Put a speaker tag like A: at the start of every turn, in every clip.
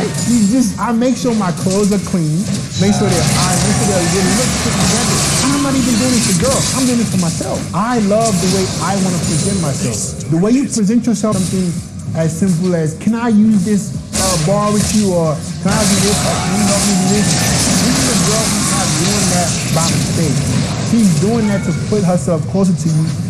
A: right? You just, I make sure my clothes are clean, make sure they're ironed, make sure they're really look together. I'm not even doing it for girls. I'm doing it for myself. I love the way I want to present myself. The way you present yourself, something as simple as, can I use this uh, bar with you, or can I do this, or can you help me do this? This is a girl who's not doing that by mistake. She's doing that to put herself closer to you.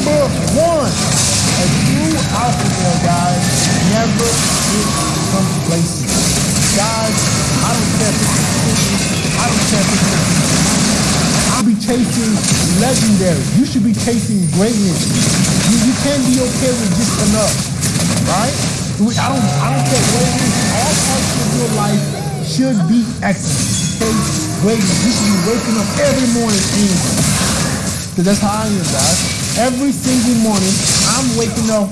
A: Number one, a true alpha male, guys, never get complacent. Guys, I don't care if it's I don't care if it's I'll be chasing legendary. You should be chasing greatness. You, you can't be okay with just enough, right? I don't, I don't care what it is. All parts of your life should be excellent. Chase greatness. You should be waking up every morning angry. Because that's how I am, guys. Every single morning, I'm waking up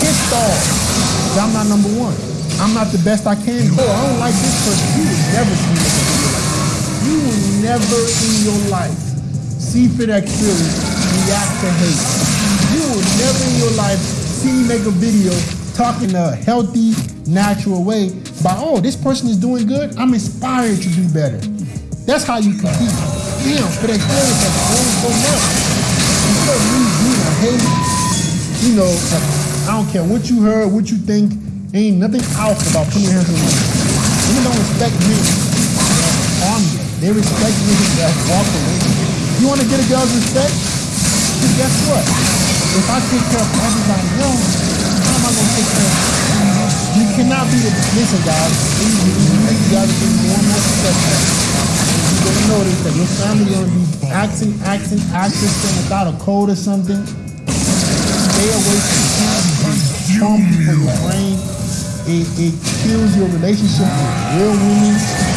A: pissed off. Because I'm not number one. I'm not the best I can be. Oh, I don't like this person. You will never see me You will never in your life see FitX Philly react to hate. You will never in your life see me make a video talking a healthy, natural way about, oh, this person is doing good. I'm inspired to do better. That's how you compete. Damn, FitX Philly has grown so much. Me a hate, you know, I don't care what you heard, what you think, ain't nothing alpha about putting your hands on me. Women don't respect men. On me. They respect niggas that walk away. You want to get a girl's respect? Then guess what? If I take care of everybody else, how am I going to take care of you? You cannot be the, listen guys, you you guys get more and more successful. You're notice that your family to be acting, acting, acting without a code or something. Stay away from trauma for your brain. It, it kills your relationship with real women.